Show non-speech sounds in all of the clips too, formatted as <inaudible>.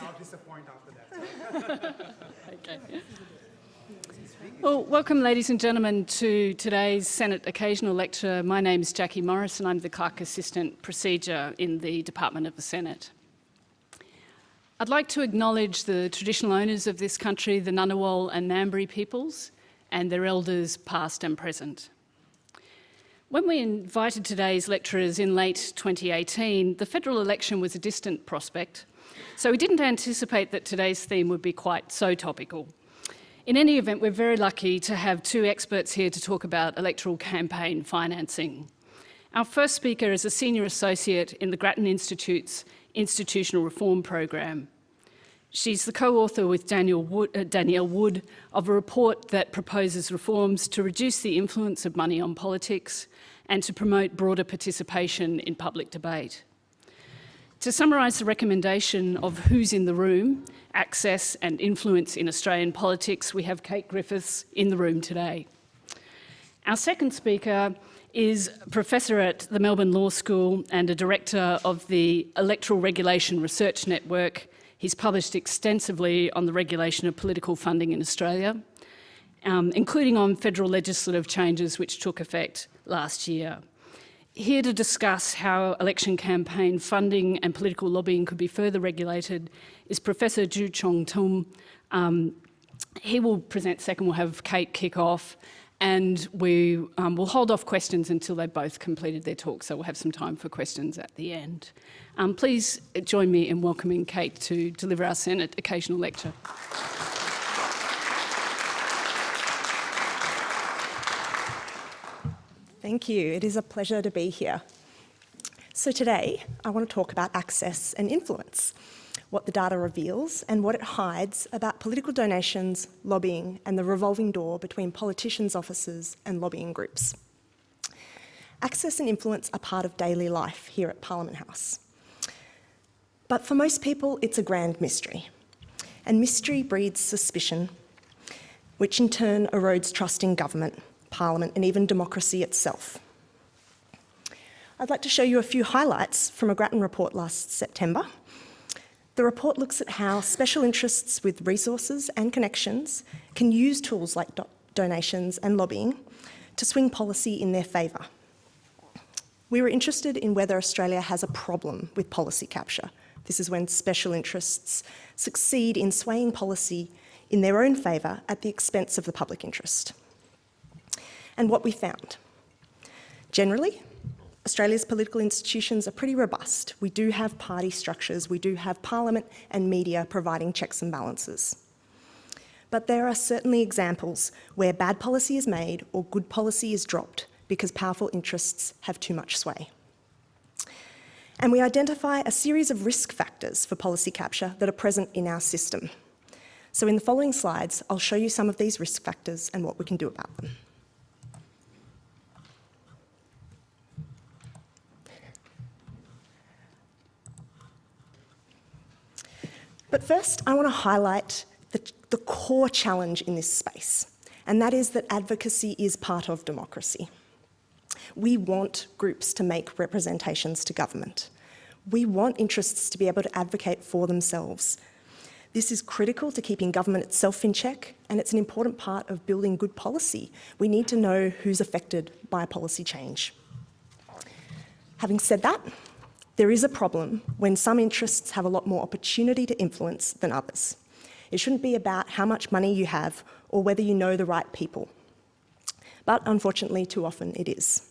I'll disappoint after that. <laughs> okay. Well, welcome ladies and gentlemen to today's Senate Occasional Lecture. My name is Jackie Morris and I'm the Clerk Assistant Procedure in the Department of the Senate. I'd like to acknowledge the traditional owners of this country, the Ngunnawal and Ngambri peoples, and their elders past and present. When we invited today's lecturers in late 2018, the federal election was a distant prospect, so we didn't anticipate that today's theme would be quite so topical. In any event, we're very lucky to have two experts here to talk about electoral campaign financing. Our first speaker is a senior associate in the Grattan Institute's Institutional Reform Program. She's the co-author with Daniel Wood, uh, Danielle Wood of a report that proposes reforms to reduce the influence of money on politics and to promote broader participation in public debate. To summarise the recommendation of who's in the room, access and influence in Australian politics, we have Kate Griffiths in the room today. Our second speaker is Professor at the Melbourne Law School and a Director of the Electoral Regulation Research Network. He's published extensively on the regulation of political funding in Australia, um, including on federal legislative changes which took effect last year. Here to discuss how election campaign funding and political lobbying could be further regulated is Professor Joo-Cheong Tham. Um, he will present second, we'll have Kate kick off and we um, will hold off questions until they've both completed their talk, so we'll have some time for questions at the end. Um, please join me in welcoming Kate to deliver our Senate occasional lecture. Thank you. It is a pleasure to be here. So today, I want to talk about access and influence what the data reveals and what it hides about political donations, lobbying and the revolving door between politicians' offices and lobbying groups. Access and influence are part of daily life here at Parliament House. But for most people, it's a grand mystery. And mystery breeds suspicion, which in turn erodes trust in government, Parliament and even democracy itself. I'd like to show you a few highlights from a Grattan report last September the report looks at how special interests with resources and connections can use tools like do donations and lobbying to swing policy in their favour. We were interested in whether Australia has a problem with policy capture. This is when special interests succeed in swaying policy in their own favour at the expense of the public interest. And what we found. Generally, Australia's political institutions are pretty robust. We do have party structures, we do have parliament and media providing checks and balances. But there are certainly examples where bad policy is made or good policy is dropped because powerful interests have too much sway. And we identify a series of risk factors for policy capture that are present in our system. So in the following slides, I'll show you some of these risk factors and what we can do about them. But first, I want to highlight the, the core challenge in this space, and that is that advocacy is part of democracy. We want groups to make representations to government. We want interests to be able to advocate for themselves. This is critical to keeping government itself in check, and it's an important part of building good policy. We need to know who's affected by policy change. Having said that, there is a problem when some interests have a lot more opportunity to influence than others. It shouldn't be about how much money you have or whether you know the right people. But unfortunately, too often it is.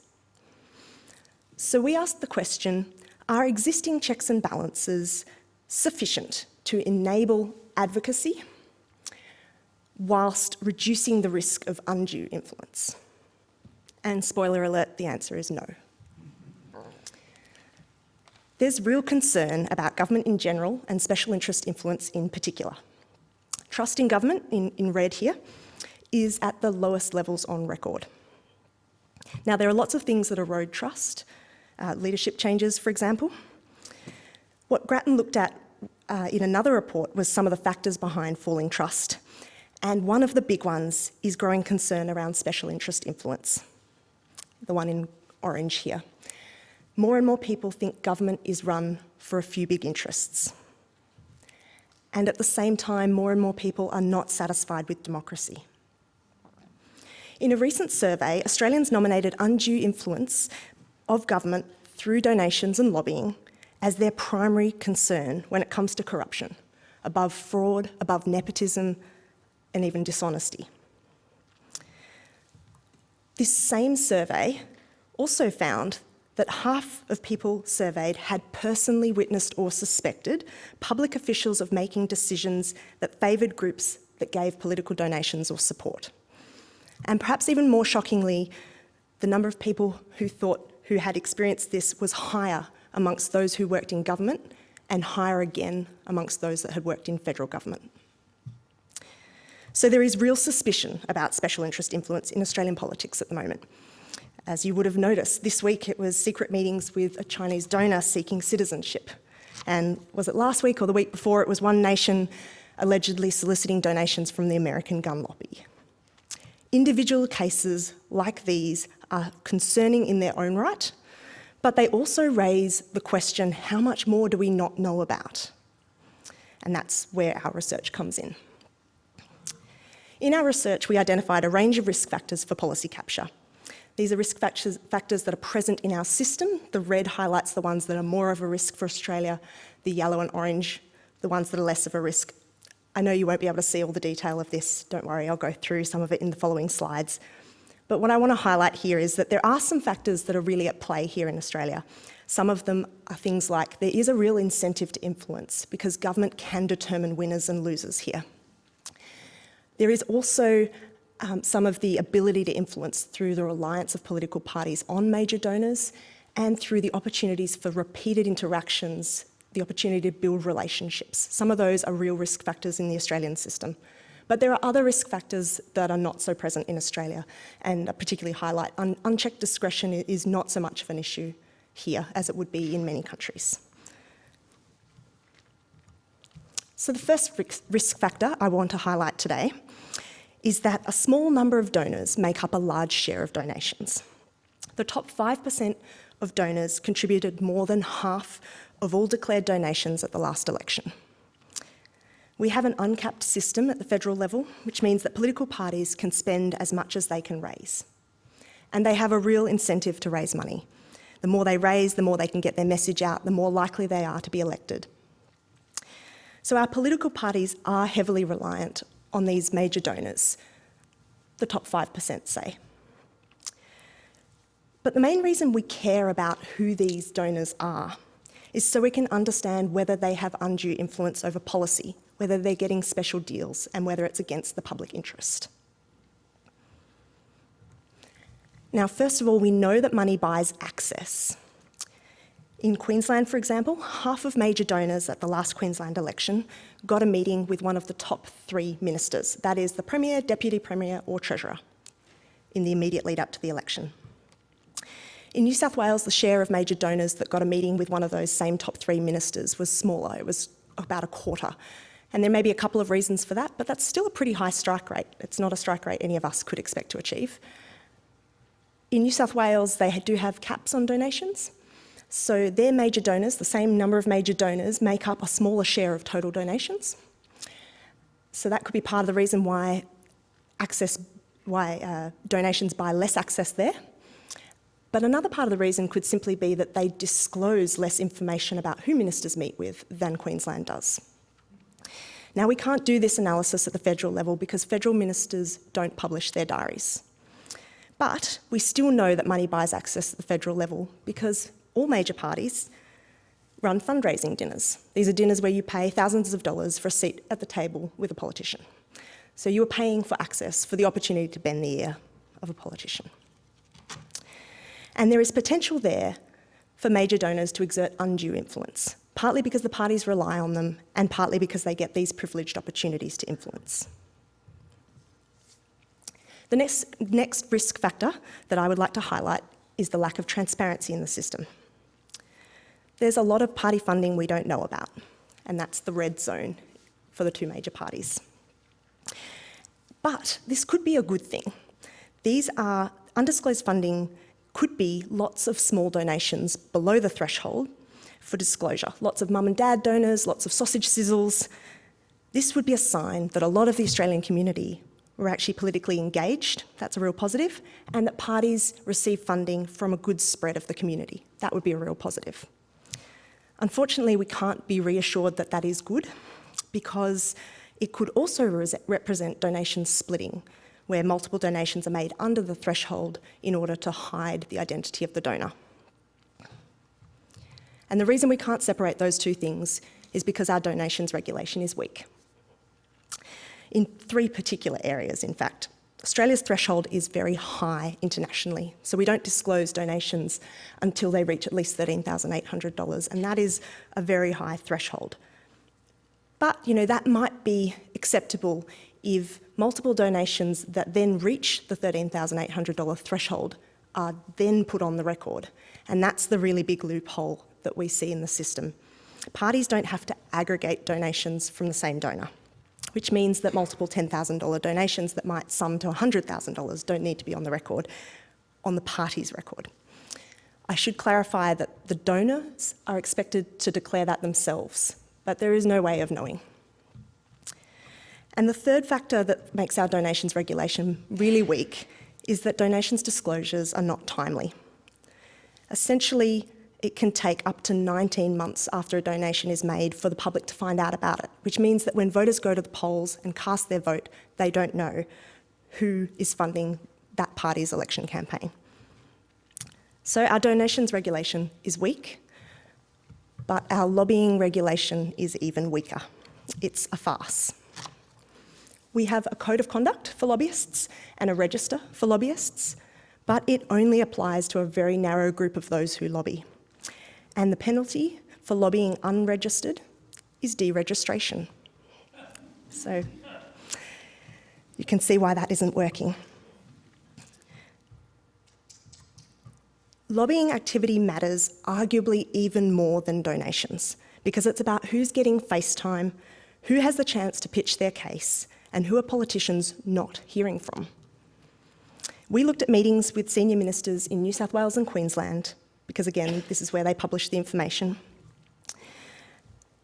So we asked the question, are existing checks and balances sufficient to enable advocacy whilst reducing the risk of undue influence? And spoiler alert, the answer is no. There's real concern about government in general and special interest influence in particular. Trust in government, in, in red here, is at the lowest levels on record. Now, there are lots of things that erode trust, uh, leadership changes, for example. What Grattan looked at uh, in another report was some of the factors behind falling trust. And one of the big ones is growing concern around special interest influence, the one in orange here more and more people think government is run for a few big interests. and at the same time, more and more people are not satisfied with democracy. In a recent survey, Australians nominated undue influence of government through donations and lobbying as their primary concern when it comes to corruption, above fraud, above nepotism, and even dishonesty. This same survey also found that half of people surveyed had personally witnessed or suspected public officials of making decisions that favoured groups that gave political donations or support. And perhaps even more shockingly, the number of people who thought who had experienced this was higher amongst those who worked in government and higher again amongst those that had worked in federal government. So there is real suspicion about special interest influence in Australian politics at the moment. As you would have noticed, this week it was secret meetings with a Chinese donor seeking citizenship. And was it last week or the week before, it was one nation allegedly soliciting donations from the American gun lobby. Individual cases like these are concerning in their own right, but they also raise the question, how much more do we not know about? And that's where our research comes in. In our research, we identified a range of risk factors for policy capture, these are risk factors, factors that are present in our system. The red highlights the ones that are more of a risk for Australia, the yellow and orange, the ones that are less of a risk. I know you won't be able to see all the detail of this, don't worry, I'll go through some of it in the following slides. But what I want to highlight here is that there are some factors that are really at play here in Australia. Some of them are things like there is a real incentive to influence because government can determine winners and losers here. There is also um, some of the ability to influence through the reliance of political parties on major donors and through the opportunities for repeated interactions, the opportunity to build relationships. Some of those are real risk factors in the Australian system. But there are other risk factors that are not so present in Australia and particularly highlight un unchecked discretion is not so much of an issue here as it would be in many countries. So the first risk factor I want to highlight today is that a small number of donors make up a large share of donations. The top 5% of donors contributed more than half of all declared donations at the last election. We have an uncapped system at the federal level, which means that political parties can spend as much as they can raise. And they have a real incentive to raise money. The more they raise, the more they can get their message out, the more likely they are to be elected. So our political parties are heavily reliant on these major donors, the top 5% say. But the main reason we care about who these donors are is so we can understand whether they have undue influence over policy, whether they're getting special deals, and whether it's against the public interest. Now, first of all, we know that money buys access. In Queensland, for example, half of major donors at the last Queensland election got a meeting with one of the top three ministers, that is the Premier, Deputy Premier or Treasurer, in the immediate lead up to the election. In New South Wales, the share of major donors that got a meeting with one of those same top three ministers was smaller, it was about a quarter. And there may be a couple of reasons for that, but that's still a pretty high strike rate. It's not a strike rate any of us could expect to achieve. In New South Wales, they do have caps on donations, so their major donors, the same number of major donors, make up a smaller share of total donations. So that could be part of the reason why access, why uh, donations buy less access there. But another part of the reason could simply be that they disclose less information about who ministers meet with than Queensland does. Now, we can't do this analysis at the federal level because federal ministers don't publish their diaries. But we still know that money buys access at the federal level because all major parties run fundraising dinners. These are dinners where you pay thousands of dollars for a seat at the table with a politician. So you are paying for access, for the opportunity to bend the ear of a politician. And there is potential there for major donors to exert undue influence, partly because the parties rely on them and partly because they get these privileged opportunities to influence. The next, next risk factor that I would like to highlight is the lack of transparency in the system. There's a lot of party funding we don't know about, and that's the red zone for the two major parties. But this could be a good thing. These are undisclosed funding could be lots of small donations below the threshold for disclosure. Lots of mum and dad donors, lots of sausage sizzles, This would be a sign that a lot of the Australian community were actually politically engaged, that's a real positive, and that parties receive funding from a good spread of the community. That would be a real positive. Unfortunately, we can't be reassured that that is good because it could also represent donation splitting, where multiple donations are made under the threshold in order to hide the identity of the donor. And the reason we can't separate those two things is because our donations regulation is weak. In three particular areas, in fact. Australia's threshold is very high internationally, so we don't disclose donations until they reach at least $13,800, and that is a very high threshold. But, you know, that might be acceptable if multiple donations that then reach the $13,800 threshold are then put on the record. And that's the really big loophole that we see in the system. Parties don't have to aggregate donations from the same donor, which means that multiple $10,000 donations that might sum to $100,000 don't need to be on the record, on the party's record. I should clarify that the donors are expected to declare that themselves, but there is no way of knowing. And the third factor that makes our donations regulation really weak is that donations disclosures are not timely. Essentially, it can take up to 19 months after a donation is made for the public to find out about it, which means that when voters go to the polls and cast their vote, they don't know who is funding that party's election campaign. So our donations regulation is weak, but our lobbying regulation is even weaker. It's a farce. We have a code of conduct for lobbyists and a register for lobbyists, but it only applies to a very narrow group of those who lobby. And the penalty for lobbying unregistered is deregistration. So you can see why that isn't working. Lobbying activity matters arguably even more than donations because it's about who's getting face time, who has the chance to pitch their case, and who are politicians not hearing from. We looked at meetings with senior ministers in New South Wales and Queensland because again, this is where they publish the information.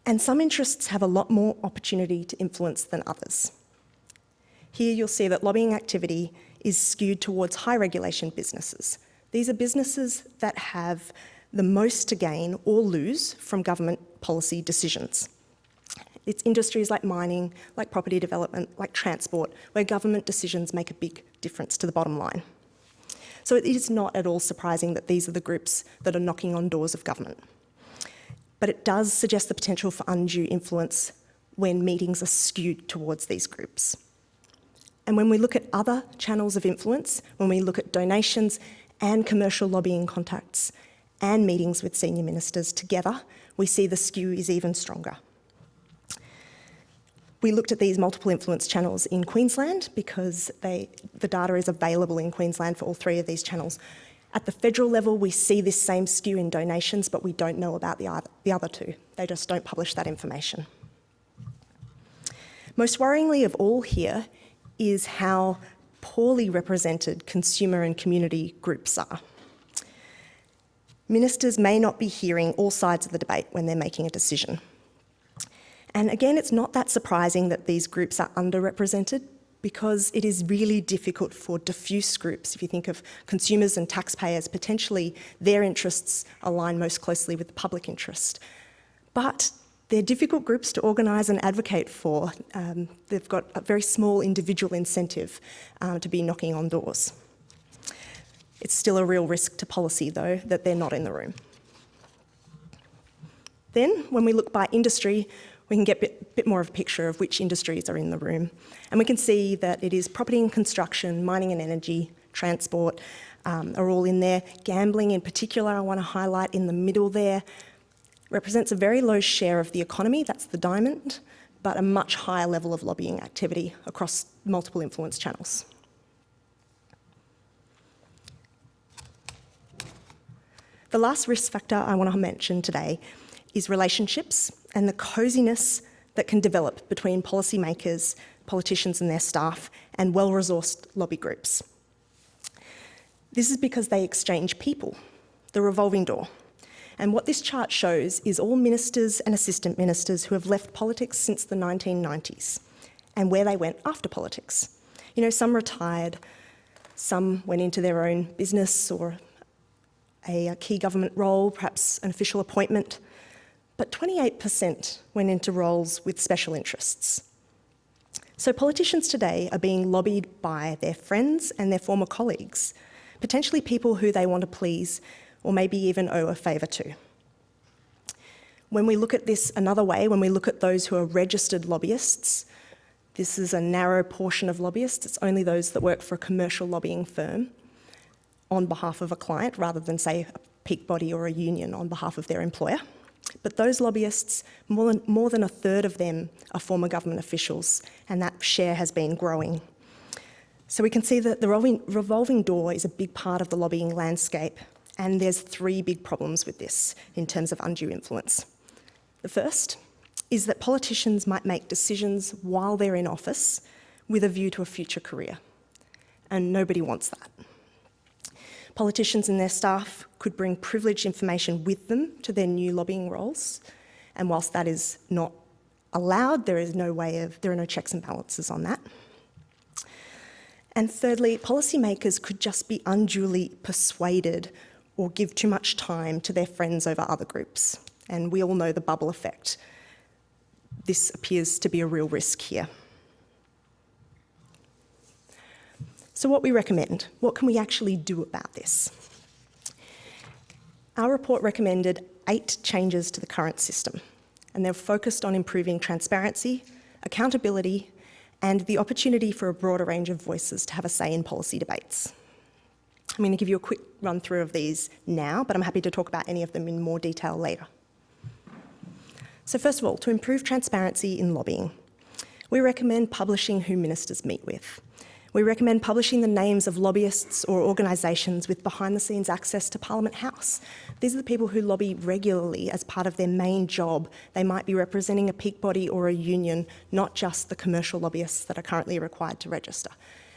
And some interests have a lot more opportunity to influence than others. Here you'll see that lobbying activity is skewed towards high regulation businesses. These are businesses that have the most to gain or lose from government policy decisions. It's industries like mining, like property development, like transport, where government decisions make a big difference to the bottom line. So it is not at all surprising that these are the groups that are knocking on doors of government. But it does suggest the potential for undue influence when meetings are skewed towards these groups. And when we look at other channels of influence, when we look at donations and commercial lobbying contacts and meetings with senior ministers together, we see the skew is even stronger. We looked at these multiple influence channels in Queensland because they, the data is available in Queensland for all three of these channels. At the federal level, we see this same skew in donations, but we don't know about the other, the other two. They just don't publish that information. Most worryingly of all here is how poorly represented consumer and community groups are. Ministers may not be hearing all sides of the debate when they're making a decision. And again, it's not that surprising that these groups are underrepresented because it is really difficult for diffuse groups, if you think of consumers and taxpayers, potentially their interests align most closely with the public interest. But they're difficult groups to organise and advocate for. Um, they've got a very small individual incentive um, to be knocking on doors. It's still a real risk to policy, though, that they're not in the room. Then, when we look by industry, we can get a bit, bit, more of a picture of which industries are in the room. And we can see that it is property and construction, mining and energy, transport um, are all in there. Gambling in particular, I want to highlight in the middle there, represents a very low share of the economy, that's the diamond, but a much higher level of lobbying activity across multiple influence channels. The last risk factor I want to mention today is relationships and the coziness that can develop between policymakers, politicians and their staff, and well-resourced lobby groups. This is because they exchange people, the revolving door. And what this chart shows is all ministers and assistant ministers who have left politics since the 1990s and where they went after politics. You know, some retired, some went into their own business or a key government role, perhaps an official appointment, but 28% went into roles with special interests. So politicians today are being lobbied by their friends and their former colleagues, potentially people who they want to please or maybe even owe a favour to. When we look at this another way, when we look at those who are registered lobbyists, this is a narrow portion of lobbyists. It's only those that work for a commercial lobbying firm on behalf of a client rather than, say, a peak body or a union on behalf of their employer. But those lobbyists, more than, more than a third of them are former government officials, and that share has been growing. So we can see that the revolving, revolving door is a big part of the lobbying landscape, and there's three big problems with this in terms of undue influence. The first is that politicians might make decisions while they're in office with a view to a future career, and nobody wants that. Politicians and their staff could bring privileged information with them to their new lobbying roles, and whilst that is not allowed, there is no way of, there are no checks and balances on that. And thirdly, policymakers could just be unduly persuaded or give too much time to their friends over other groups. And we all know the bubble effect. This appears to be a real risk here. So what we recommend, what can we actually do about this? Our report recommended eight changes to the current system, and they're focused on improving transparency, accountability, and the opportunity for a broader range of voices to have a say in policy debates. I'm going to give you a quick run through of these now, but I'm happy to talk about any of them in more detail later. So first of all, to improve transparency in lobbying, we recommend publishing who ministers meet with. We recommend publishing the names of lobbyists or organisations with behind-the-scenes access to Parliament House. These are the people who lobby regularly as part of their main job. They might be representing a peak body or a union, not just the commercial lobbyists that are currently required to register.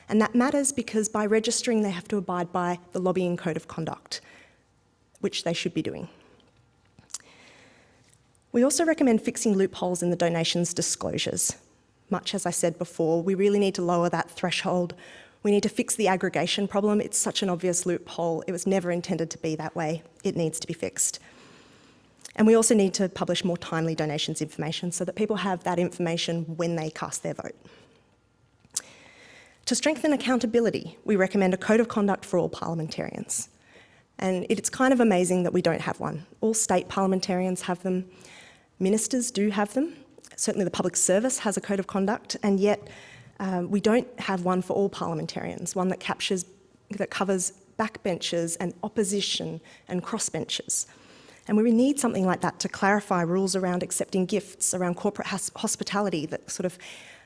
And that matters because by registering they have to abide by the lobbying code of conduct, which they should be doing. We also recommend fixing loopholes in the donations disclosures much as I said before, we really need to lower that threshold. We need to fix the aggregation problem. It's such an obvious loophole. It was never intended to be that way. It needs to be fixed. And we also need to publish more timely donations information so that people have that information when they cast their vote. To strengthen accountability, we recommend a code of conduct for all parliamentarians. And it's kind of amazing that we don't have one. All state parliamentarians have them. Ministers do have them, certainly the public service has a code of conduct, and yet um, we don't have one for all parliamentarians, one that captures, that covers backbenchers and opposition and crossbenchers. And we need something like that to clarify rules around accepting gifts, around corporate hospitality that sort of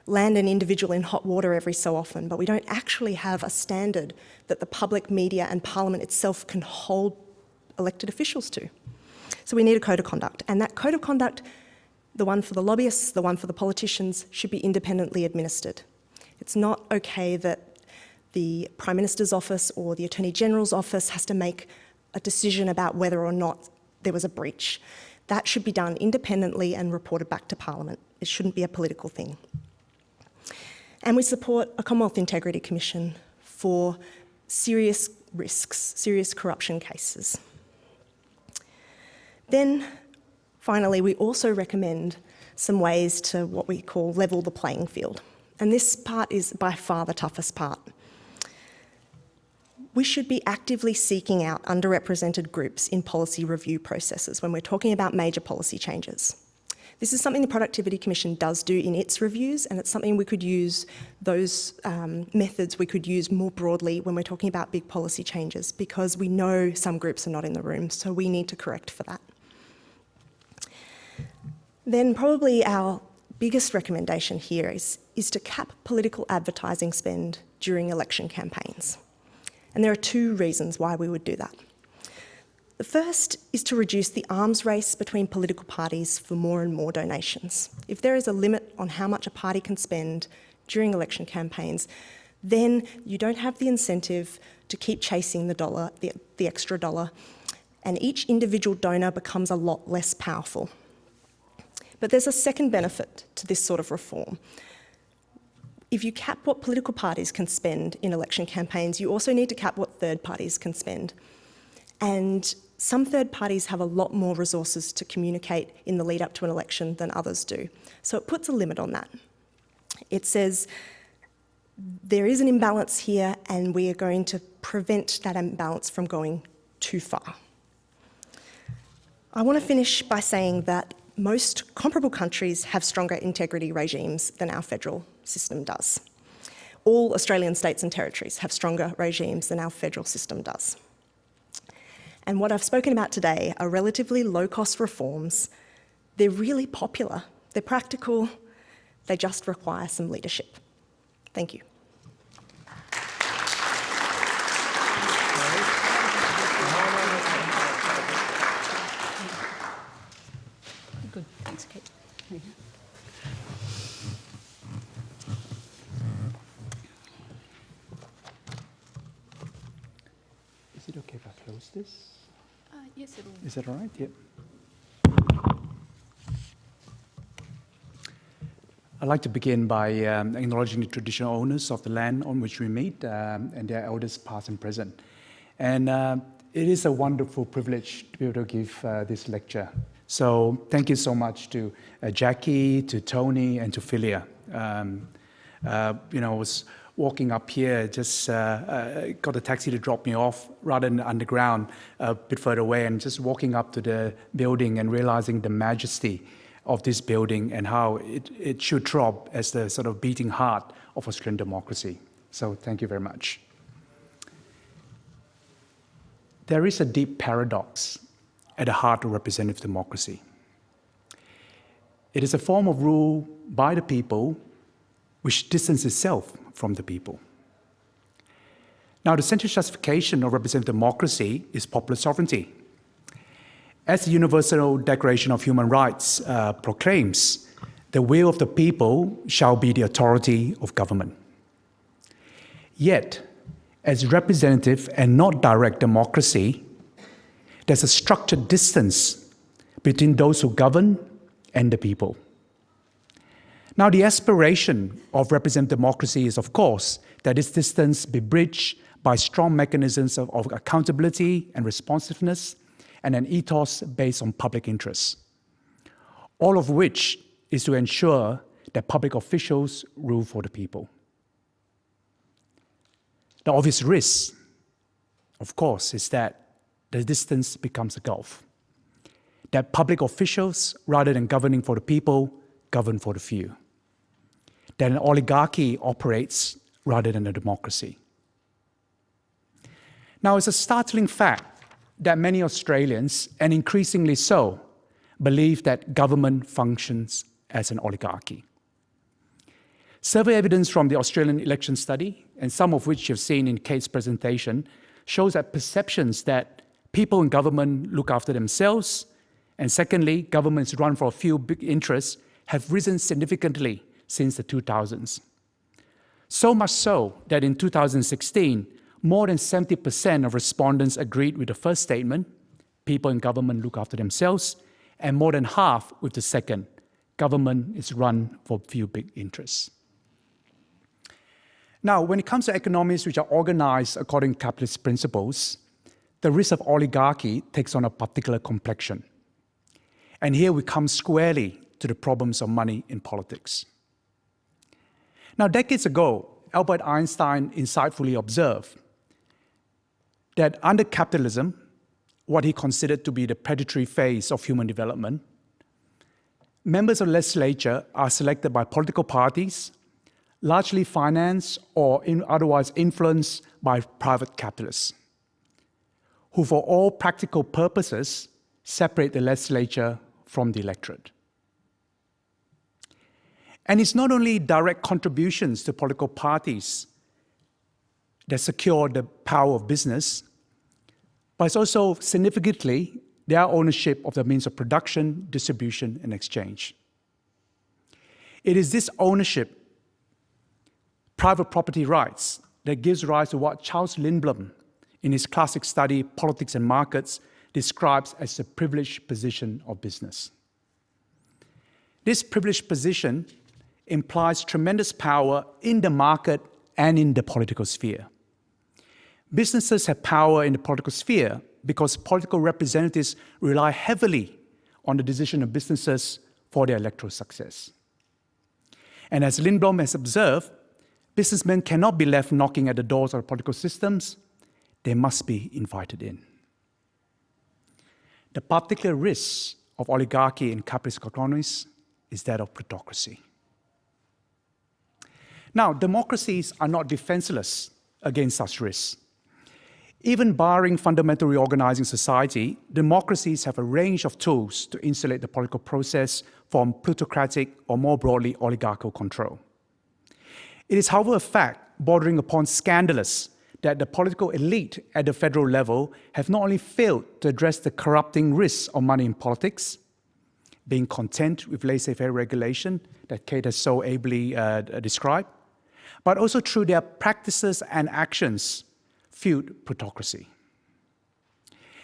land an individual in hot water every so often, but we don't actually have a standard that the public media and parliament itself can hold elected officials to. So we need a code of conduct, and that code of conduct the one for the lobbyists, the one for the politicians should be independently administered. It's not okay that the Prime Minister's office or the Attorney General's office has to make a decision about whether or not there was a breach. That should be done independently and reported back to Parliament. It shouldn't be a political thing. And we support a Commonwealth Integrity Commission for serious risks, serious corruption cases. Then Finally, we also recommend some ways to what we call level the playing field. And this part is by far the toughest part. We should be actively seeking out underrepresented groups in policy review processes when we're talking about major policy changes. This is something the Productivity Commission does do in its reviews, and it's something we could use, those um, methods we could use more broadly when we're talking about big policy changes, because we know some groups are not in the room, so we need to correct for that. Then probably our biggest recommendation here is, is to cap political advertising spend during election campaigns. And there are two reasons why we would do that. The first is to reduce the arms race between political parties for more and more donations. If there is a limit on how much a party can spend during election campaigns, then you don't have the incentive to keep chasing the dollar, the, the extra dollar, and each individual donor becomes a lot less powerful. But there's a second benefit to this sort of reform. If you cap what political parties can spend in election campaigns, you also need to cap what third parties can spend. And some third parties have a lot more resources to communicate in the lead up to an election than others do. So it puts a limit on that. It says there is an imbalance here and we are going to prevent that imbalance from going too far. I want to finish by saying that most comparable countries have stronger integrity regimes than our federal system does. All Australian states and territories have stronger regimes than our federal system does. And what I've spoken about today are relatively low-cost reforms. They're really popular, they're practical, they just require some leadership. Thank you. Good, thanks, Kate. Is it okay if I close this? Uh, yes, it'll. Is that all right? Yep. I'd like to begin by um, acknowledging the traditional owners of the land on which we meet um, and their elders past and present. And uh, it is a wonderful privilege to be able to give uh, this lecture. So thank you so much to uh, Jackie, to Tony, and to Philia. Um, uh, you know, I was walking up here, just uh, uh, got a taxi to drop me off rather than underground, a bit further away, and just walking up to the building and realizing the majesty of this building and how it, it should throb as the sort of beating heart of Australian democracy. So thank you very much. There is a deep paradox at the heart of representative democracy. It is a form of rule by the people which distances itself from the people. Now, the central justification of representative democracy is popular sovereignty. As the Universal Declaration of Human Rights uh, proclaims, the will of the people shall be the authority of government. Yet, as representative and not direct democracy, there's a structured distance between those who govern and the people. Now, the aspiration of representative democracy is, of course, that this distance be bridged by strong mechanisms of, of accountability and responsiveness and an ethos based on public interest. All of which is to ensure that public officials rule for the people. The obvious risk, of course, is that the distance becomes a gulf. That public officials, rather than governing for the people, govern for the few. That an oligarchy operates rather than a democracy. Now, it's a startling fact that many Australians, and increasingly so, believe that government functions as an oligarchy. Survey evidence from the Australian election study, and some of which you've seen in Kate's presentation, shows that perceptions that people in government look after themselves, and secondly, governments run for a few big interests, have risen significantly since the 2000s. So much so that in 2016, more than 70% of respondents agreed with the first statement, people in government look after themselves, and more than half with the second, government is run for few big interests. Now, when it comes to economies which are organized according to capitalist principles, the risk of oligarchy takes on a particular complexion. And here we come squarely to the problems of money in politics. Now, decades ago, Albert Einstein insightfully observed that under capitalism, what he considered to be the predatory phase of human development, members of legislature are selected by political parties, largely financed or in otherwise influenced by private capitalists, who for all practical purposes separate the legislature from the electorate. And it's not only direct contributions to political parties that secure the power of business, but it's also significantly their ownership of the means of production, distribution, and exchange. It is this ownership, private property rights, that gives rise to what Charles Lindblom, in his classic study, Politics and Markets, describes as the privileged position of business. This privileged position implies tremendous power in the market and in the political sphere. Businesses have power in the political sphere because political representatives rely heavily on the decision of businesses for their electoral success. And as Lindblom has observed, businessmen cannot be left knocking at the doors of political systems, they must be invited in. The particular risk of oligarchy in capitalist economies is that of plutocracy. Now, democracies are not defenseless against such risks. Even barring fundamental reorganizing society, democracies have a range of tools to insulate the political process from plutocratic or more broadly oligarchical control. It is, however, a fact bordering upon scandalous that the political elite at the federal level have not only failed to address the corrupting risks of money in politics, being content with laissez-faire regulation that Kate has so ably uh, described, but also through their practices and actions fueled plutocracy.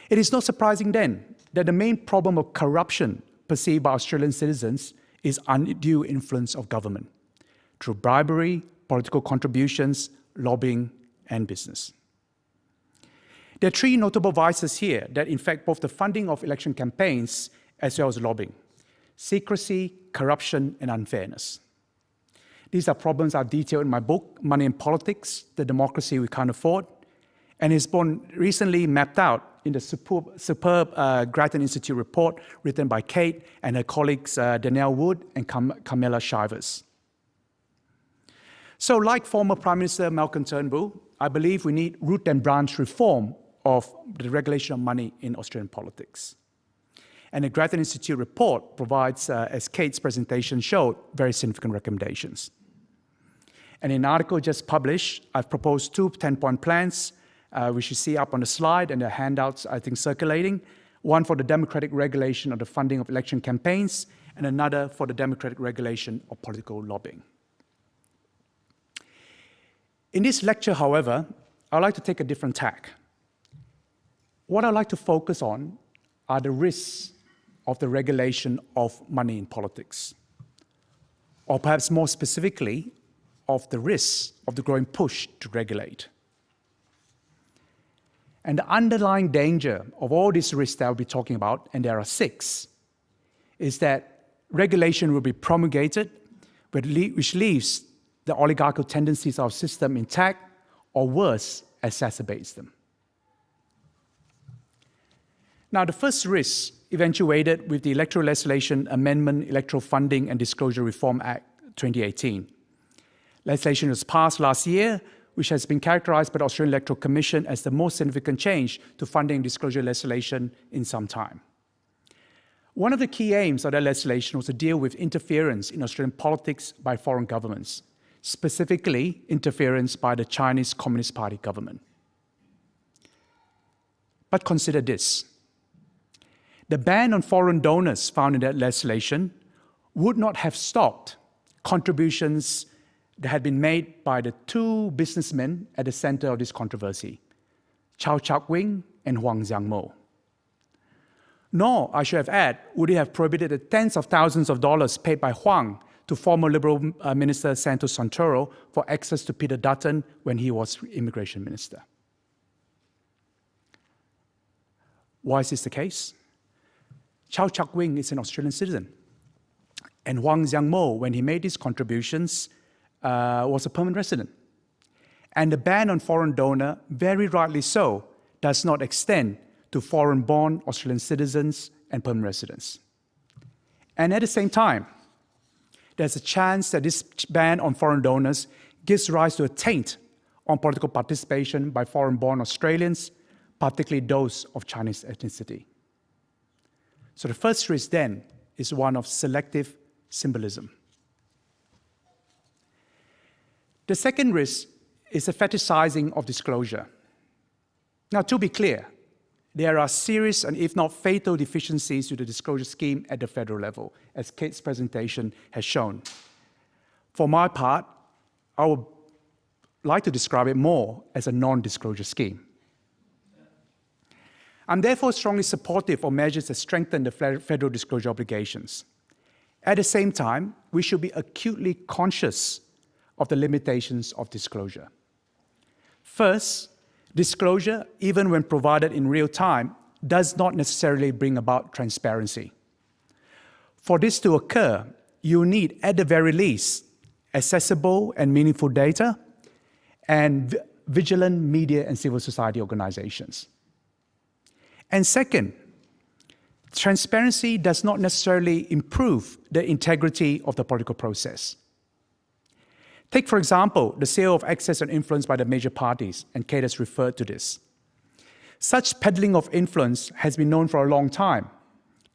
It is not surprising then that the main problem of corruption perceived by Australian citizens is undue influence of government through bribery, political contributions, lobbying, and business. There are three notable vices here that infect both the funding of election campaigns as well as lobbying secrecy, corruption, and unfairness. These are problems I've detailed in my book, Money in Politics The Democracy We Can't Afford, and it's been recently mapped out in the superb, superb uh, Grattan Institute report written by Kate and her colleagues uh, Danielle Wood and Cam Carmela Chivers. So like former Prime Minister Malcolm Turnbull, I believe we need root and branch reform of the regulation of money in Australian politics. And the Grattan Institute report provides, uh, as Kate's presentation showed, very significant recommendations. And in an article just published, I've proposed two 10-point plans, uh, which you see up on the slide and the handouts, I think, circulating. One for the democratic regulation of the funding of election campaigns, and another for the democratic regulation of political lobbying. In this lecture, however, I'd like to take a different tack. What I'd like to focus on are the risks of the regulation of money in politics, or perhaps more specifically, of the risks of the growing push to regulate. And the underlying danger of all these risks that I'll be talking about, and there are six, is that regulation will be promulgated, which leaves the oligarchical tendencies of our system intact, or worse, exacerbates them. Now, the first risk eventuated with the Electoral Legislation Amendment, Electoral Funding and Disclosure Reform Act 2018. Legislation was passed last year, which has been characterized by the Australian Electoral Commission as the most significant change to funding disclosure legislation in some time. One of the key aims of that legislation was to deal with interference in Australian politics by foreign governments, specifically interference by the Chinese Communist Party government. But consider this. The ban on foreign donors found in that legislation would not have stopped contributions that had been made by the two businessmen at the center of this controversy, Chau Chak Wing and Huang Xiangmo. Nor, I should have added, would it have prohibited the tens of thousands of dollars paid by Huang to former Liberal uh, Minister Santos Santoro for access to Peter Dutton when he was Immigration Minister. Why is this the case? Chau Chak Wing is an Australian citizen. And Huang Xiangmo, when he made his contributions, uh, was a permanent resident. And the ban on foreign donor, very rightly so, does not extend to foreign-born Australian citizens and permanent residents. And at the same time, there's a chance that this ban on foreign donors gives rise to a taint on political participation by foreign-born Australians, particularly those of Chinese ethnicity. So the first risk then is one of selective symbolism. The second risk is the fetishizing of disclosure. Now, to be clear, there are serious and if not fatal deficiencies to the disclosure scheme at the federal level, as Kate's presentation has shown. For my part, I would like to describe it more as a non-disclosure scheme. I'm therefore strongly supportive of measures that strengthen the federal disclosure obligations. At the same time, we should be acutely conscious of the limitations of disclosure. First, disclosure, even when provided in real time, does not necessarily bring about transparency. For this to occur, you need, at the very least, accessible and meaningful data and vigilant media and civil society organizations. And second, transparency does not necessarily improve the integrity of the political process. Take, for example, the sale of access and influence by the major parties, and Kate has referred to this. Such peddling of influence has been known for a long time,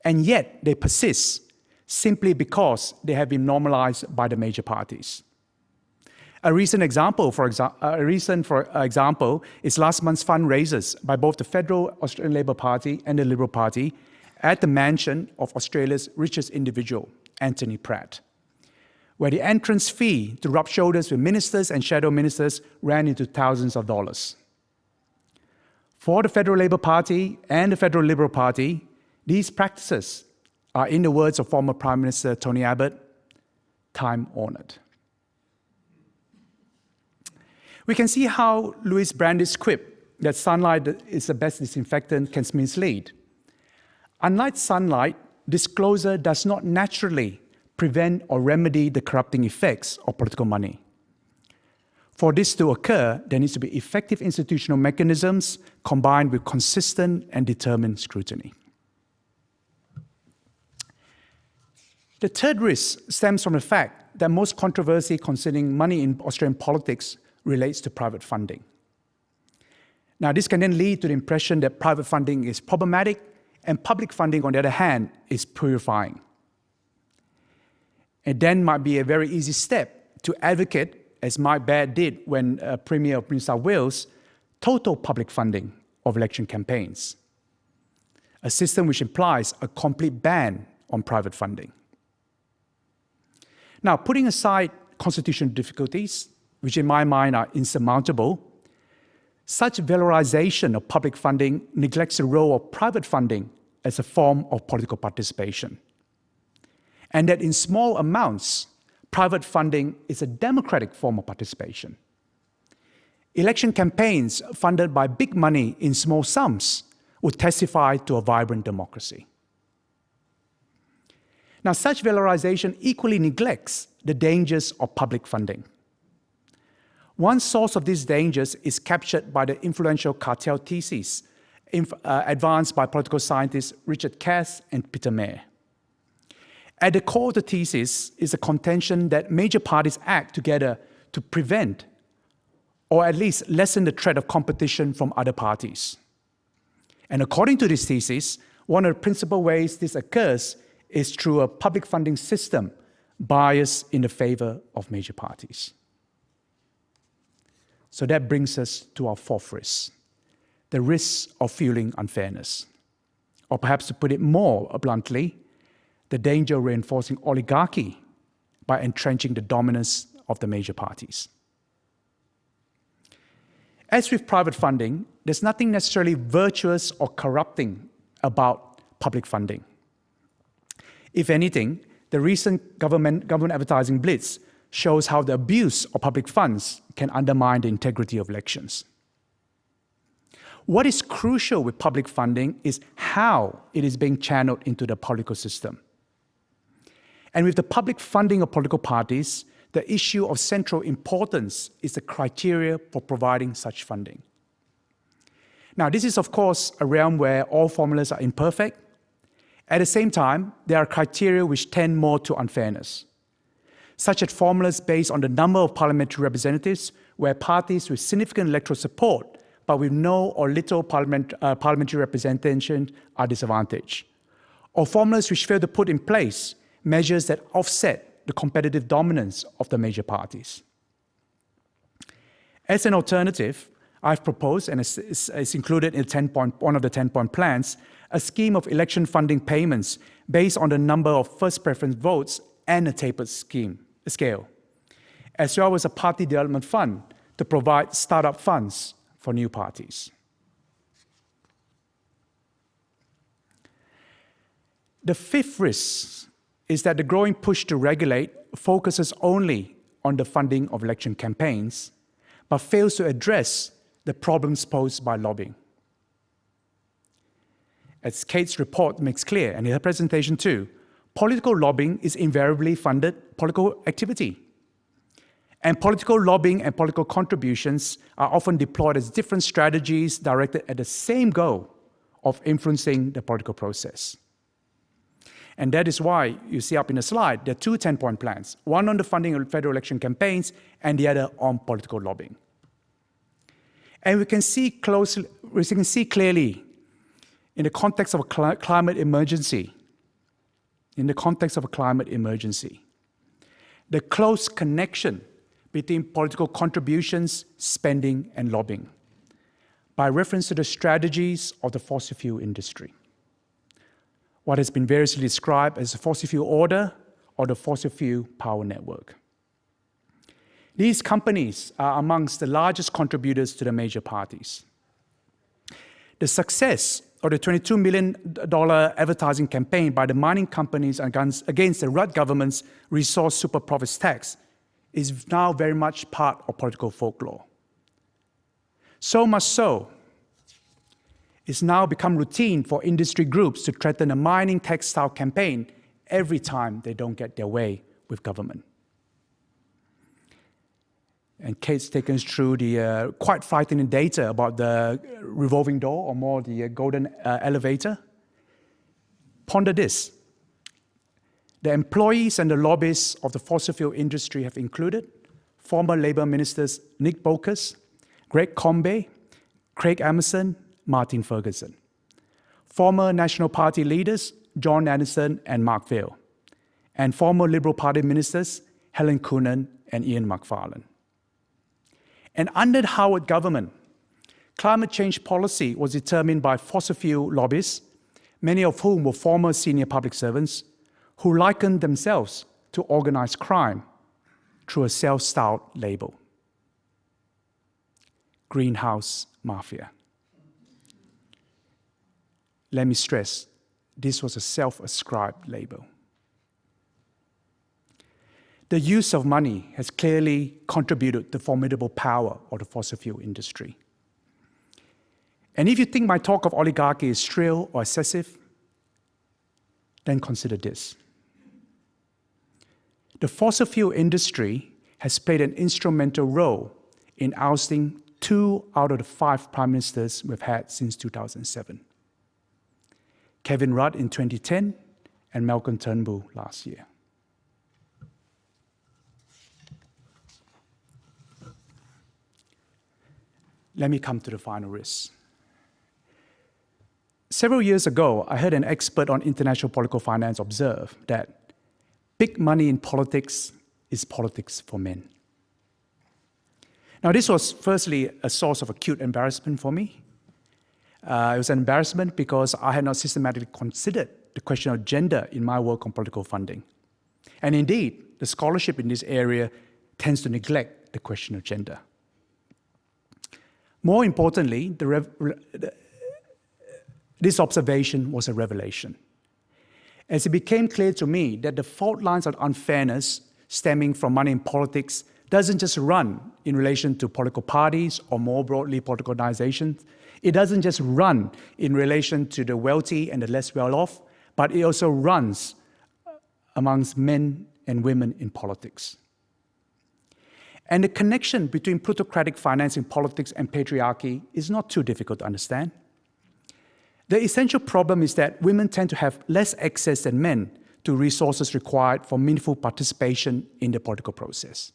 and yet they persist simply because they have been normalized by the major parties. A recent example, for exa a recent for example, is last month's fundraisers by both the Federal Australian Labor Party and the Liberal Party at the mansion of Australia's richest individual, Anthony Pratt, where the entrance fee to rub shoulders with ministers and shadow ministers ran into thousands of dollars. For the Federal Labor Party and the Federal Liberal Party, these practices are, in the words of former Prime Minister Tony Abbott, time honored. We can see how Louis Brandeis' quip that sunlight is the best disinfectant can mislead. Unlike sunlight, disclosure does not naturally prevent or remedy the corrupting effects of political money. For this to occur, there needs to be effective institutional mechanisms combined with consistent and determined scrutiny. The third risk stems from the fact that most controversy concerning money in Australian politics relates to private funding. Now, this can then lead to the impression that private funding is problematic and public funding, on the other hand, is purifying. It then might be a very easy step to advocate, as Mike Baird did when uh, Premier of New South Wales, total public funding of election campaigns, a system which implies a complete ban on private funding. Now, putting aside constitutional difficulties, which in my mind are insurmountable, such valorization of public funding neglects the role of private funding as a form of political participation. And that in small amounts, private funding is a democratic form of participation. Election campaigns funded by big money in small sums would testify to a vibrant democracy. Now, such valorization equally neglects the dangers of public funding. One source of these dangers is captured by the influential cartel thesis uh, advanced by political scientists Richard Katz and Peter Mair. At the core of the thesis is a contention that major parties act together to prevent or at least lessen the threat of competition from other parties. And according to this thesis, one of the principal ways this occurs is through a public funding system biased in the favor of major parties. So that brings us to our fourth risk, the risk of fueling unfairness. Or perhaps to put it more bluntly, the danger of reinforcing oligarchy by entrenching the dominance of the major parties. As with private funding, there's nothing necessarily virtuous or corrupting about public funding. If anything, the recent government, government advertising blitz shows how the abuse of public funds can undermine the integrity of elections. What is crucial with public funding is how it is being channeled into the political system. And with the public funding of political parties, the issue of central importance is the criteria for providing such funding. Now, this is, of course, a realm where all formulas are imperfect, at the same time, there are criteria which tend more to unfairness, such as formulas based on the number of parliamentary representatives where parties with significant electoral support but with no or little parliament, uh, parliamentary representation are disadvantaged, or formulas which fail to put in place measures that offset the competitive dominance of the major parties. As an alternative, I've proposed, and it's, it's included in 10 point, one of the 10-point plans, a scheme of election funding payments based on the number of first preference votes and a tapered scheme, scale, as well as a party development fund to provide startup funds for new parties. The fifth risk is that the growing push to regulate focuses only on the funding of election campaigns, but fails to address the problems posed by lobbying. As Kate's report makes clear, and in her presentation too, political lobbying is invariably funded political activity. And political lobbying and political contributions are often deployed as different strategies directed at the same goal of influencing the political process. And that is why you see up in the slide, there are two 10-point plans, one on the funding of federal election campaigns and the other on political lobbying. And we can see closely, we can see clearly in the context of a cl climate emergency, in the context of a climate emergency, the close connection between political contributions, spending, and lobbying by reference to the strategies of the fossil fuel industry what has been variously described as the fossil fuel order or the fossil fuel power network. These companies are amongst the largest contributors to the major parties. The success of the $22 million advertising campaign by the mining companies against, the Rudd government's resource super profits tax is now very much part of political folklore. So much so it's now become routine for industry groups to threaten a mining textile campaign every time they don't get their way with government. And Kate's taken us through the uh, quite frightening data about the revolving door, or more the uh, golden uh, elevator. Ponder this. The employees and the lobbyists of the fossil fuel industry have included former Labour ministers Nick Bolkus, Greg Combet, Craig Emerson, Martin Ferguson. Former National Party leaders John Anderson and Mark Vaile, and former Liberal Party ministers Helen Coonan and Ian Macfarlane. And under Howard government, climate change policy was determined by fossil fuel lobbyists, many of whom were former senior public servants, who likened themselves to organized crime through a self-styled label. Greenhouse Mafia. Let me stress, this was a self-ascribed label. The use of money has clearly contributed to formidable power of the fossil fuel industry. And if you think my talk of oligarchy is shrill or excessive, then consider this. The fossil fuel industry has played an instrumental role in ousting two out of the five prime ministers we've had since 2007. Kevin Rudd in 2010, and Malcolm Turnbull last year. Let me come to the final risk. Several years ago, I heard an expert on international political finance observe that big money in politics is politics for men. Now, this was firstly a source of acute embarrassment for me, uh, it was an embarrassment because I had not systematically considered the question of gender in my work on political funding. And indeed, the scholarship in this area tends to neglect the question of gender. More importantly, the this observation was a revelation. As it became clear to me that the fault lines of unfairness stemming from money in politics doesn't just run in relation to political parties or more broadly political organizations, it doesn't just run in relation to the wealthy and the less well-off, but it also runs uh, amongst men and women in politics. And the connection between plutocratic financing politics and patriarchy is not too difficult to understand. The essential problem is that women tend to have less access than men to resources required for meaningful participation in the political process.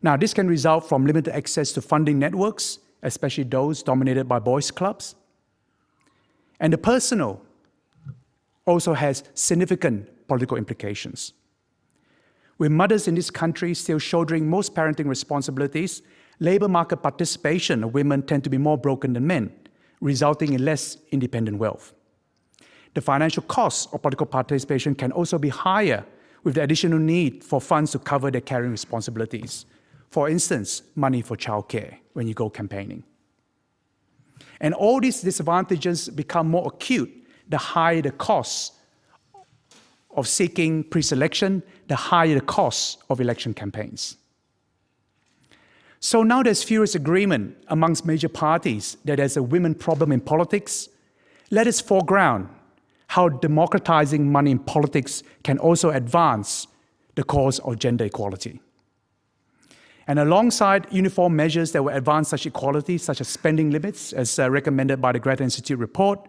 Now, this can result from limited access to funding networks especially those dominated by boys' clubs. And the personal also has significant political implications. With mothers in this country still shouldering most parenting responsibilities, labor market participation of women tend to be more broken than men, resulting in less independent wealth. The financial costs of political participation can also be higher with the additional need for funds to cover their caring responsibilities, for instance, money for childcare when you go campaigning. And all these disadvantages become more acute the higher the cost of seeking pre-selection, the higher the cost of election campaigns. So now there's furious agreement amongst major parties that there's a women problem in politics. Let us foreground how democratizing money in politics can also advance the cause of gender equality. And alongside uniform measures that will advance such equality, such as spending limits, as uh, recommended by the Grattan Institute report,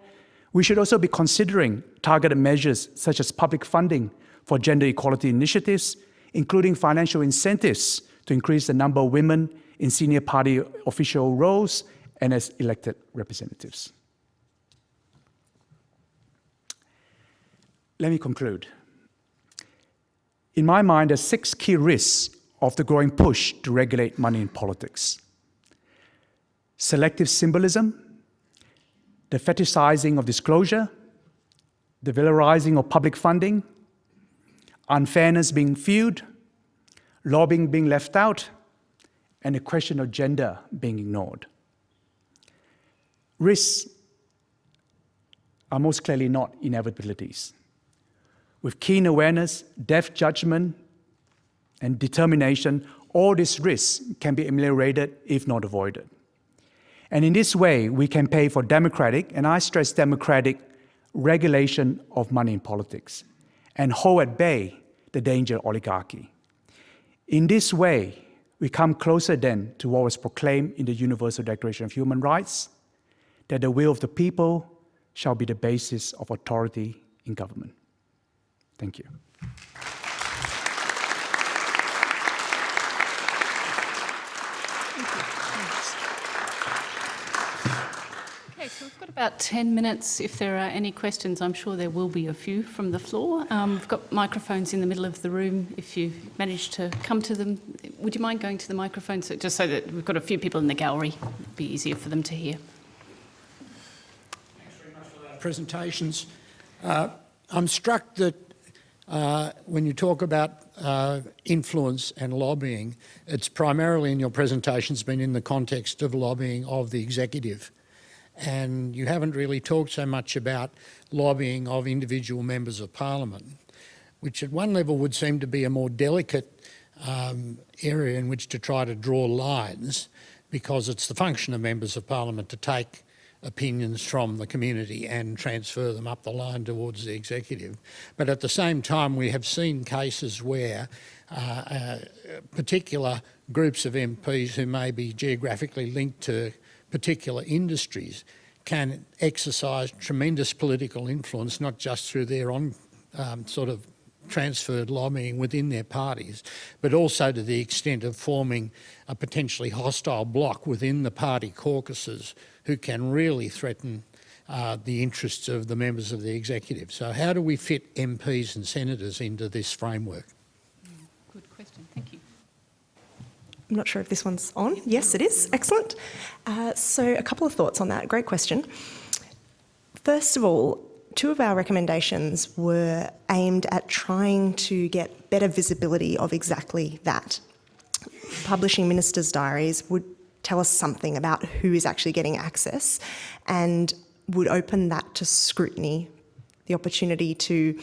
we should also be considering targeted measures such as public funding for gender equality initiatives, including financial incentives to increase the number of women in senior party official roles and as elected representatives. Let me conclude. In my mind, there are six key risks of the growing push to regulate money in politics. Selective symbolism, the fetishizing of disclosure, the valorizing of public funding, unfairness being viewed, lobbying being left out, and the question of gender being ignored. Risks are most clearly not inevitabilities. With keen awareness, deft judgment, and determination, all these risks can be ameliorated if not avoided. And in this way, we can pay for democratic, and I stress democratic, regulation of money in politics and hold at bay the danger of oligarchy. In this way, we come closer then to what was proclaimed in the Universal Declaration of Human Rights, that the will of the people shall be the basis of authority in government. Thank you. Okay, so we've got about 10 minutes. If there are any questions, I'm sure there will be a few from the floor. Um, we've got microphones in the middle of the room. If you manage to come to them, would you mind going to the microphone so, just so that we've got a few people in the gallery? It'd be easier for them to hear. presentations. Uh, I'm struck that uh, when you talk about uh, influence and lobbying, it's primarily in your presentations been in the context of lobbying of the executive. And you haven't really talked so much about lobbying of individual members of parliament, which at one level would seem to be a more delicate um, area in which to try to draw lines because it's the function of members of parliament to take opinions from the community and transfer them up the line towards the executive. But at the same time, we have seen cases where uh, uh, particular groups of MPs who may be geographically linked to particular industries can exercise tremendous political influence, not just through their own um, sort of transferred lobbying within their parties, but also to the extent of forming a potentially hostile bloc within the party caucuses who can really threaten uh, the interests of the members of the executive. So how do we fit MPs and senators into this framework? Good question. Thank you. I'm not sure if this one's on. Yes, it is. Excellent. Uh, so a couple of thoughts on that. Great question. First of all, two of our recommendations were aimed at trying to get better visibility of exactly that. Publishing ministers' diaries would tell us something about who is actually getting access and would open that to scrutiny, the opportunity to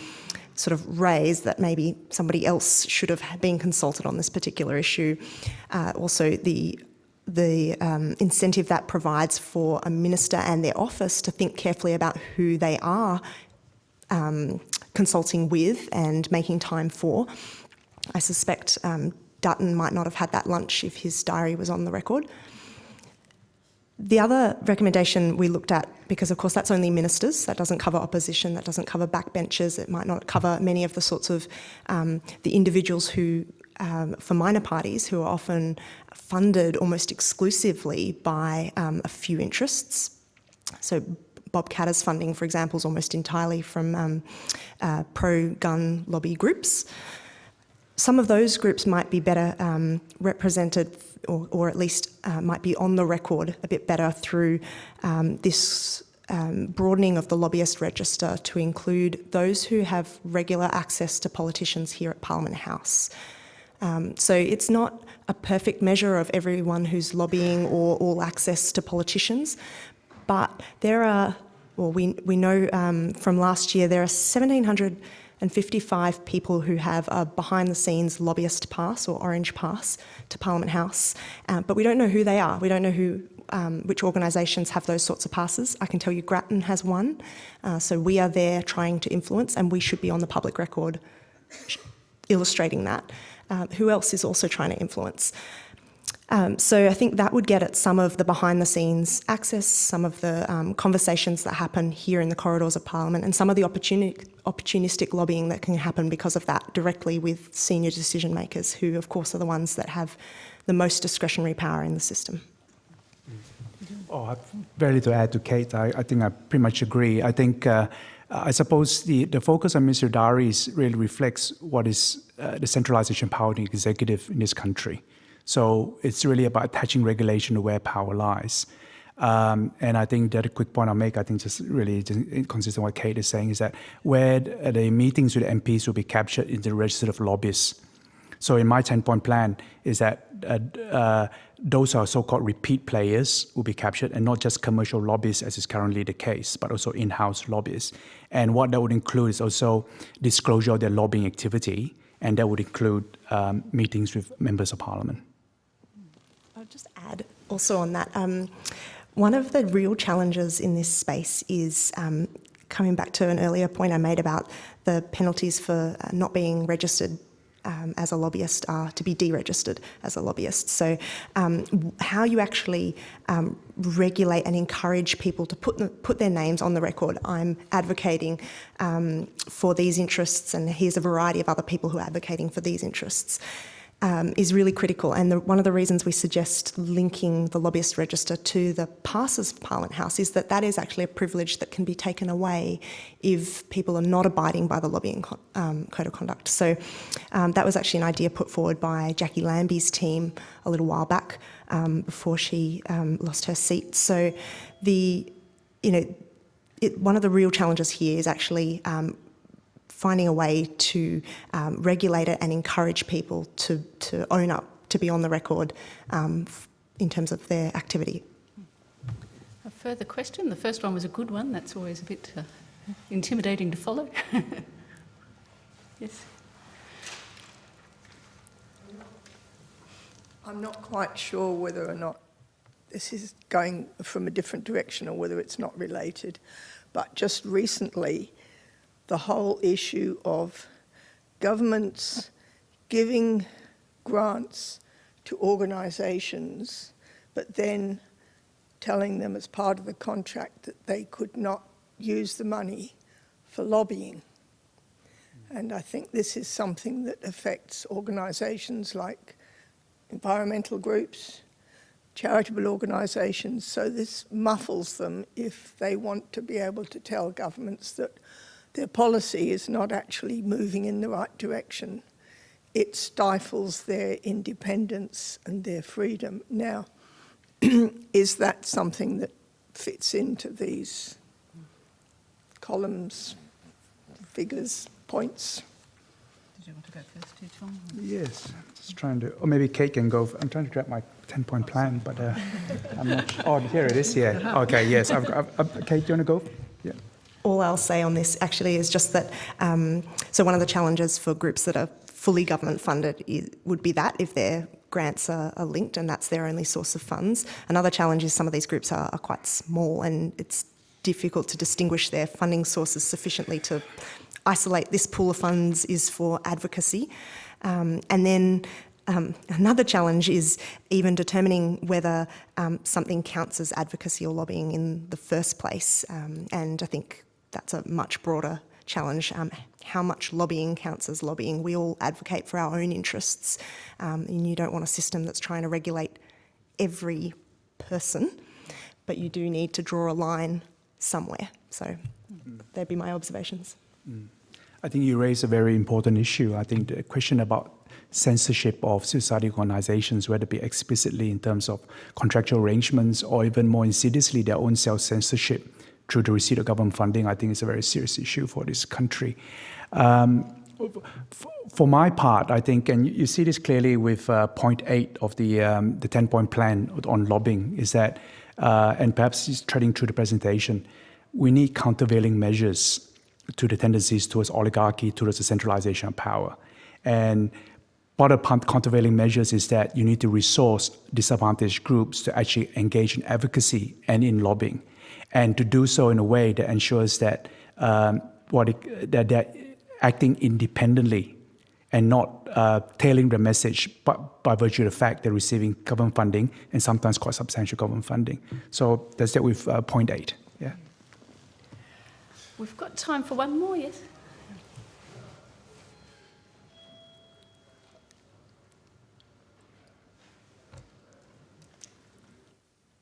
sort of raise that maybe somebody else should have been consulted on this particular issue. Uh, also, the the um, incentive that provides for a minister and their office to think carefully about who they are um, consulting with and making time for. I suspect um, Dutton might not have had that lunch if his diary was on the record. The other recommendation we looked at, because of course that's only ministers, that doesn't cover opposition, that doesn't cover backbenchers, it might not cover many of the sorts of um, the individuals who, um, for minor parties, who are often funded almost exclusively by um, a few interests. So Bob Katter's funding, for example, is almost entirely from um, uh, pro-gun lobby groups. Some of those groups might be better um, represented or, or at least uh, might be on the record a bit better through um, this um, broadening of the lobbyist register to include those who have regular access to politicians here at Parliament House. Um, so it's not a perfect measure of everyone who's lobbying or all access to politicians, but there are, well, we, we know um, from last year there are 1,700 and 55 people who have a behind the scenes lobbyist pass or orange pass to Parliament House, uh, but we don't know who they are. We don't know who, um, which organisations have those sorts of passes. I can tell you Grattan has one, uh, so we are there trying to influence and we should be on the public record illustrating that. Uh, who else is also trying to influence? Um, so I think that would get at some of the behind the scenes access, some of the um, conversations that happen here in the corridors of Parliament, and some of the opportuni- opportunistic lobbying that can happen because of that directly with senior decision makers, who, of course, are the ones that have the most discretionary power in the system. Oh, I've very little to add to Kate. I, I think I pretty much agree. I think, uh, I suppose the, the focus on Mr. Darius really reflects what is uh, the centralization power in the executive in this country. So it's really about attaching regulation to where power lies. Um, and I think that a quick point I'll make, I think just really consistent with what Kate is saying, is that where the, the meetings with MPs will be captured in the register of lobbyists. So in my 10-point plan is that uh, uh, those are so-called repeat players will be captured and not just commercial lobbyists as is currently the case, but also in-house lobbyists. And what that would include is also disclosure of their lobbying activity, and that would include um, meetings with members of parliament. Also on that. Um, one of the real challenges in this space is um, coming back to an earlier point I made about the penalties for uh, not being registered um, as a lobbyist are to be deregistered as a lobbyist. So, um, how you actually um, regulate and encourage people to put put their names on the record. I'm advocating um, for these interests, and here's a variety of other people who are advocating for these interests um, is really critical. And the, one of the reasons we suggest linking the lobbyist register to the passes of Parliament House is that that is actually a privilege that can be taken away if people are not abiding by the lobbying um, code of conduct. So um, that was actually an idea put forward by Jacqui Lambie's team a little while back um, before she um, lost her seat. So the, you know, it, one of the real challenges here is actually um, finding a way to um, regulate it and encourage people to, to own up, to be on the record um, in terms of their activity. A further question? The first one was a good one. That's always a bit uh, intimidating to follow. <laughs> yes. I'm not quite sure whether or not this is going from a different direction or whether it's not related, but just recently the whole issue of governments giving grants to organisations, but then telling them as part of the contract that they could not use the money for lobbying. And I think this is something that affects organisations like environmental groups, charitable organisations, so this muffles them if they want to be able to tell governments that their policy is not actually moving in the right direction. It stifles their independence and their freedom. Now, <clears throat> is that something that fits into these columns, figures, points? Did you want to go first, too, Tom? Yes, just trying to, or maybe Kate can go. I'm trying to grab my 10-point plan, but uh, I'm not. <laughs> Sure. Oh, here it is. Yeah. Okay. Yes. I've, I've, I've, Kate, do you want to go? All I'll say on this actually is just that, um, so one of the challenges for groups that are fully government funded is, would be that if their grants are, are, linked and that's their only source of funds. Another challenge is some of these groups are, are quite small and it's difficult to distinguish their funding sources sufficiently to isolate this pool of funds is for advocacy. Um, and then um, another challenge is even determining whether um, something counts as advocacy or lobbying in the first place. Um, and I think that's a much broader challenge. Um, how much lobbying counts as lobbying? We all advocate for our own interests, um, and you don't want a system that's trying to regulate every person, but you do need to draw a line somewhere. So mm. there'd be my observations. Mm. I think you raise a very important issue. I think the question about censorship of society organizations, whether it be explicitly in terms of contractual arrangements or even more insidiously their own self-censorship through the receipt of government funding, I think is a very serious issue for this country. Um, for my part, I think, and you see this clearly with uh, point eight of the um, the ten point plan on lobbying, is that, uh, and perhaps just treading through the presentation, we need countervailing measures to the tendencies towards oligarchy, towards the centralization of power. And part of countervailing measures is that you need to resource disadvantaged groups to actually engage in advocacy and in lobbying, and to do so in a way that ensures that um, what it, that they're acting independently and not uh, tailing the message by, by virtue of the fact they're receiving government funding and sometimes quite substantial government funding. So that's that with uh, point eight. Yeah. We've got time for one more, yes?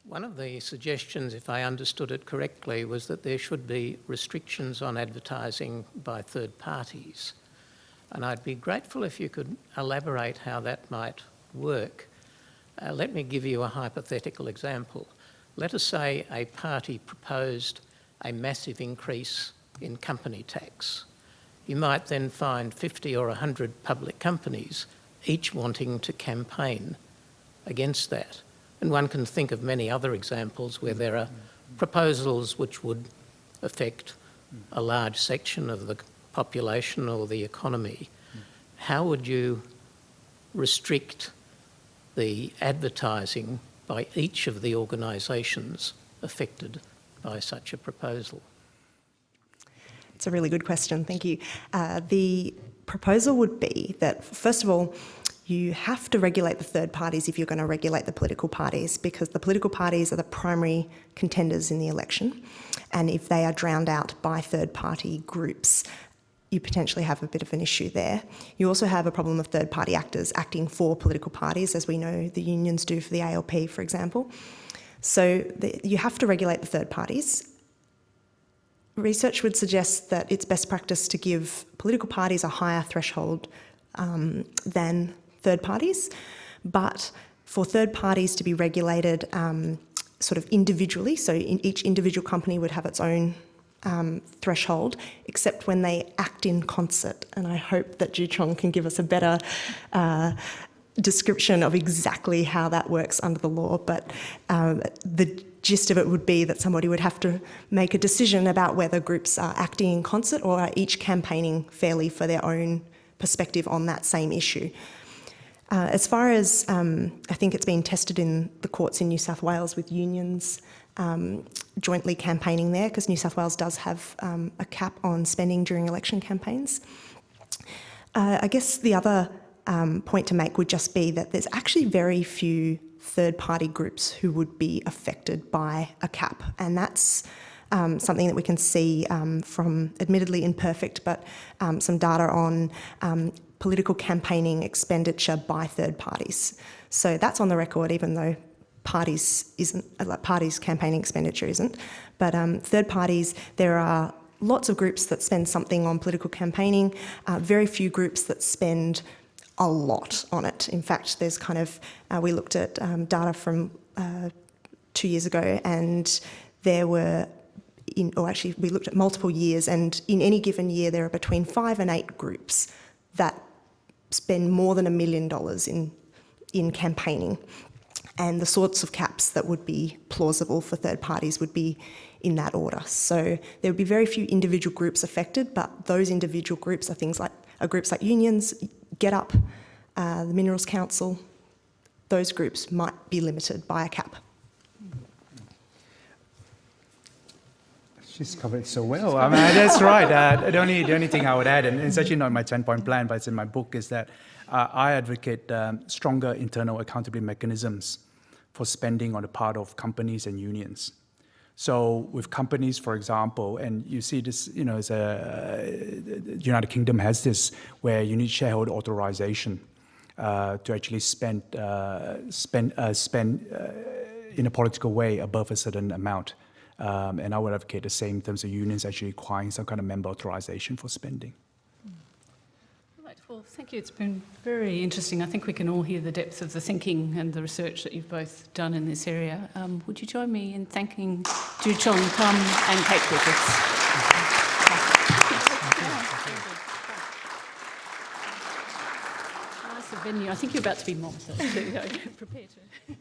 One of the suggestions, if I understood it correctly, was that there should be restrictions on advertising by third parties. And I'd be grateful if you could elaborate how that might work. Uh, let me give you a hypothetical example. Let us say a party proposed a massive increase in company tax. You might then find 50 or 100 public companies each wanting to campaign against that. And one can think of many other examples where there are proposals which would affect a large section of the population or the economy. How would you restrict the advertising by each of the organisations affected by such a proposal? It's a really good question, thank you. Uh, the proposal would be that, first of all, you have to regulate the third parties if you're going to regulate the political parties because the political parties are the primary contenders in the election. And if they are drowned out by third party groups, you potentially have a bit of an issue there. You also have a problem of third party actors acting for political parties, as we know the unions do for the ALP, for example. So the, you have to regulate the third parties. Research would suggest that it's best practice to give political parties a higher threshold um, than third parties, but for third parties to be regulated um, sort of individually, so in each individual company would have its own um, threshold, except when they act in concert. And I hope that Joo-Cheong can give us a better uh, description of exactly how that works under the law. But um, the gist of it would be that somebody would have to make a decision about whether groups are acting in concert or are each campaigning fairly for their own perspective on that same issue. Uh, as far as um, I think it's been tested in the courts in New South Wales with unions um, jointly campaigning there, because New South Wales does have um, a cap on spending during election campaigns. Uh, I guess the other um, point to make would just be that there's actually very few third party groups who would be affected by a cap, and that's um, something that we can see um, from admittedly imperfect, but um, some data on um, political campaigning expenditure by third parties. So that's on the record, even though parties isn't uh, parties campaigning expenditure isn't. But um, third parties, there are lots of groups that spend something on political campaigning. Uh, very few groups that spend a lot on it. In fact, there's kind of uh, we looked at um, data from uh, two years ago, and there were. In, or actually, we looked at multiple years, and in any given year, there are between five and eight groups that spend more than a million dollars in, in campaigning. And the sorts of caps that would be plausible for third parties would be in that order. So there would be very few individual groups affected, but those individual groups are things like are groups like unions, GetUp, uh, the Minerals Council. Those groups might be limited by a cap. She's covered it so well. I mean, that's right. Uh, the, only, the only thing I would add, and it's actually not my 10 point plan, but it's in my book, is that uh, I advocate um, stronger internal accountability mechanisms for spending on the part of companies and unions. So with companies, for example, and you see this, you know, a, the United Kingdom has this where you need shareholder authorization uh, to actually spend uh, spend uh, spend uh, in a political way above a certain amount. Um, and I would advocate the same in terms of unions actually requiring some kind of member authorization for spending. Right, well, thank you. It's been very interesting. I think we can all hear the depth of the thinking and the research that you've both done in this area. Um, would you join me in thanking Ju Chong Kum and Kate Griffiths? Venue. I think you're about to be mobbed, so <laughs> prepare to.